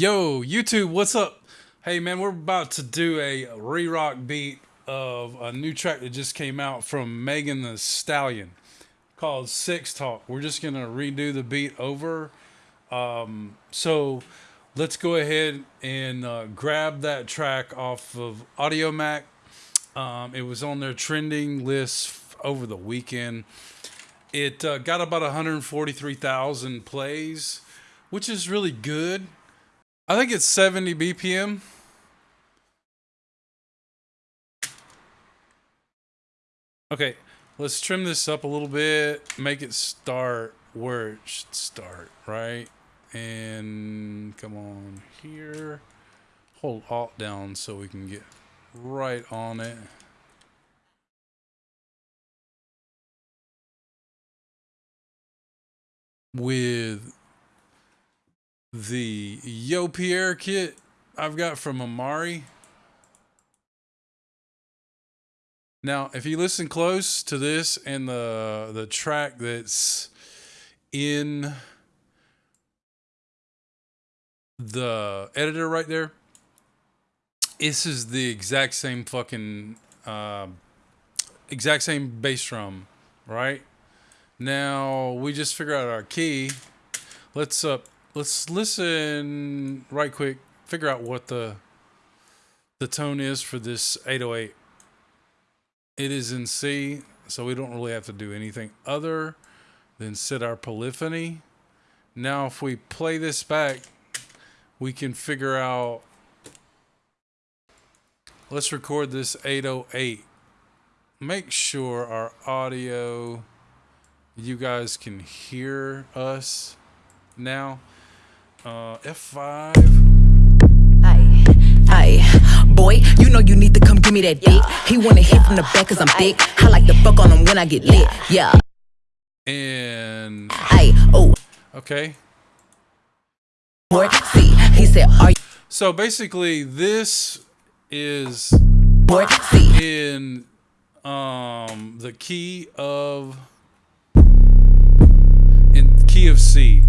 Yo, YouTube, what's up? Hey, man, we're about to do a re rock beat of a new track that just came out from Megan Thee Stallion called Sex Talk. We're just going to redo the beat over. Um, so let's go ahead and uh, grab that track off of Audiomack. Um, it was on their trending list over the weekend. It uh, got about 143,000 plays, which is really good. I think it's 70 BPM. Okay, let's trim this up a little bit, make it start where it should start, right? And come on here. Hold Alt down so we can get right on it. With the Yo Pierre kit I've got from Amari. Now, if you listen close to this and the the track that's in the editor right there, this is the exact same fucking uh, exact same bass drum, right? Now we just figure out our key. Let's up. Let's listen right quick, figure out what the the tone is for this 808. It is in C, so we don't really have to do anything other than set our polyphony. Now, if we play this back, we can figure out, let's record this 808. Make sure our audio, you guys can hear us now. Uh, F5. Aye, aye. Boy, you know you need to come give me that dick. He wanna hit from the back cause I'm thick. I like to fuck on him when I get lit. Yeah. And. Aye, oh. Okay. Boy, see, he said, are you. So basically, this is. Boy, see. In um the key of. In key of C.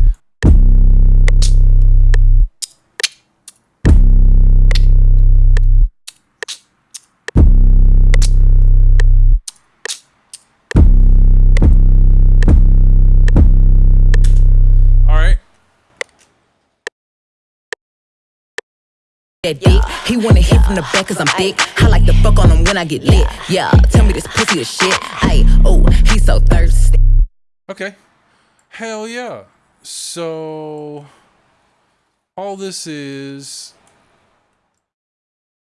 that dick. He wanna hit from the back cause I'm thick. I like to fuck on him when I get lit. Yeah, tell me this pussy is shit. Ay, oh, he's so thirsty. Okay. Hell yeah. So, all this is.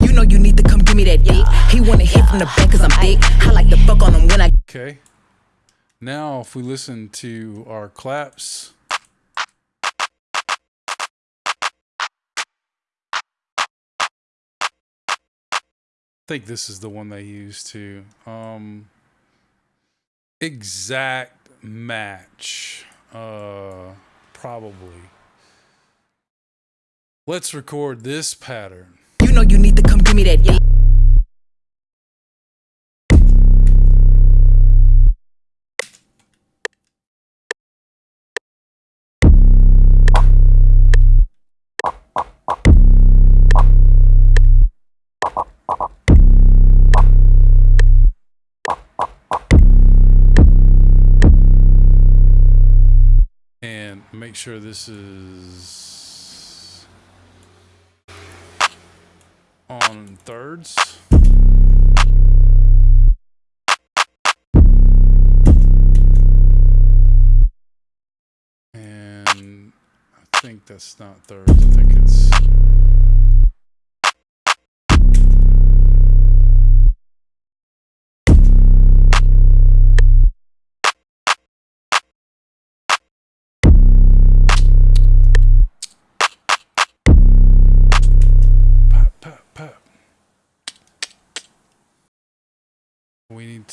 You know you need to come give me that dick. He wanna hit from the back cause I'm thick. I like to fuck on him when I. Okay. Now, if we listen to our claps. Think this is the one they used to. Um, exact match. Uh, probably. Let's record this pattern. You know you need to come give me that. make sure this is on thirds. And I think that's not thirds, I think it's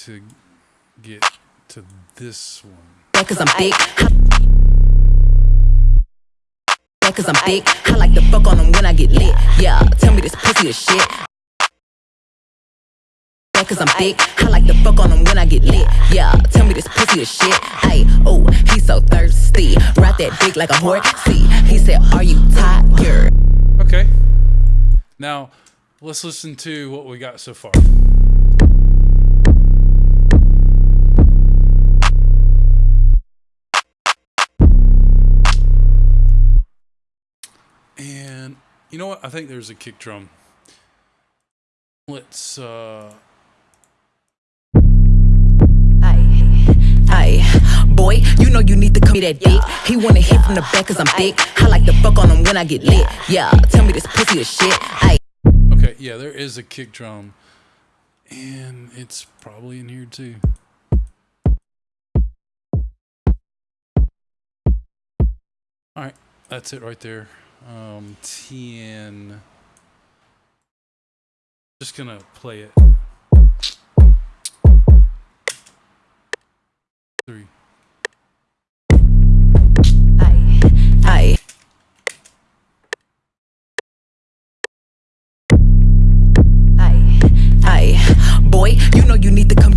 to get to this one. Cause I'm thick. Cause I'm thick. I like to fuck on them when I get lit. Yeah, tell me this pussy is shit. Cause I'm thick. I like to fuck on them when I get lit. Yeah, tell me this pussy is shit. Ay, oh, he's so thirsty. Ride that dick like a horse. See, he said, Are you tired? Okay. Now, let's listen to what we got so far. And you know what? I think there's a kick drum. Let's uh boy, you know you need to come me that dick. He wanna hit from the back cause I'm thick. I like to fuck on him when I get lit. Yeah, tell me this pussy is shit. Ay, Okay, yeah, there is a kick drum. And it's probably in here too. Alright, that's it right there. Um, 10. Just gonna play it. Three.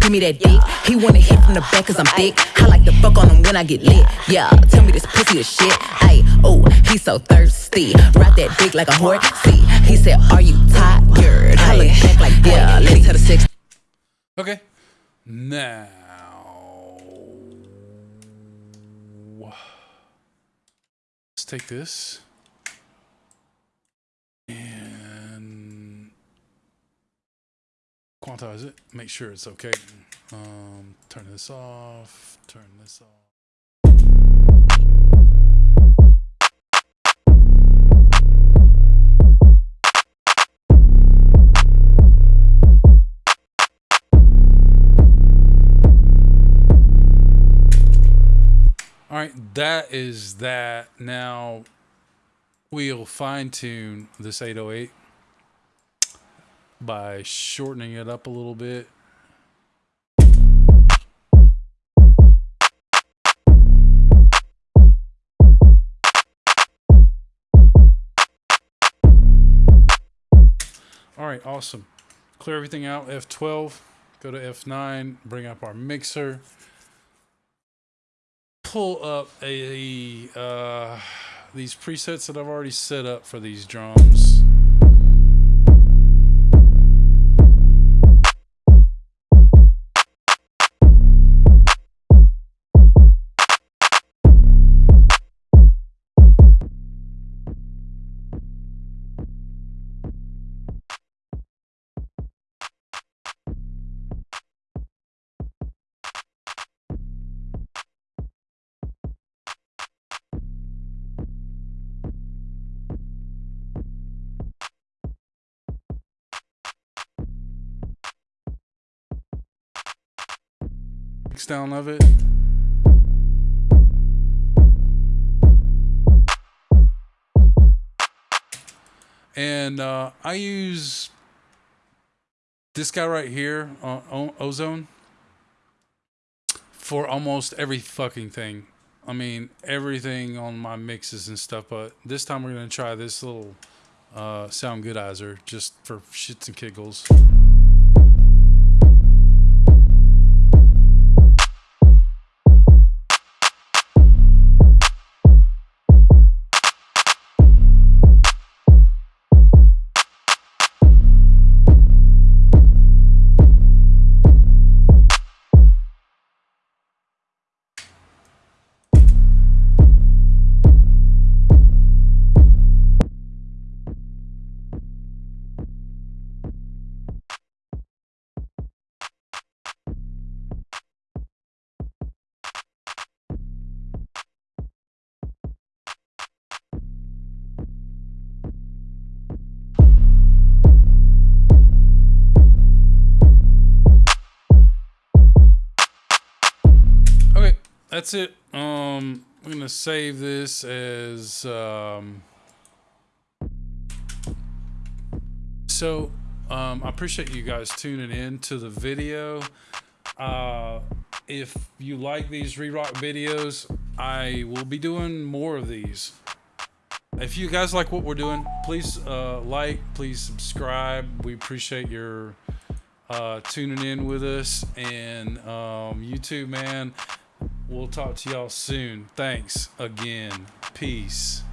Give me that dick. He wanna hit from the back cause I'm thick. I like to fuck on him when I get lit. Yeah, tell me this pussy is shit. Ay, oh, he's so thirsty. Ride that dick like a horse. See, he said, Are you tired? I look back like, yeah, let's tell the six. Okay. Now. Let's take this. Quantize it. Make sure it's okay. Um, turn this off. Turn this off. All right, that is that. Now we'll fine tune this 808 by shortening it up a little bit. All right, awesome. Clear everything out. F12, go to F9, bring up our mixer pull up a uh, these presets that I've already set up for these drums. Mix down of it. And uh, I use this guy right here, uh, Ozone, for almost every fucking thing. I mean, everything on my mixes and stuff. But this time we're gonna try this little uh, Soundgoodizer just for shits and giggles. That's it. Um, I'm gonna save this as um. So, um, I appreciate you guys tuning in to the video. Uh, if you like these re-rock videos, I will be doing more of these. If you guys like what we're doing, please uh, like, please subscribe. We appreciate your uh, tuning in with us. And um, YouTube, man, we'll talk to y'all soon. Thanks again. Peace.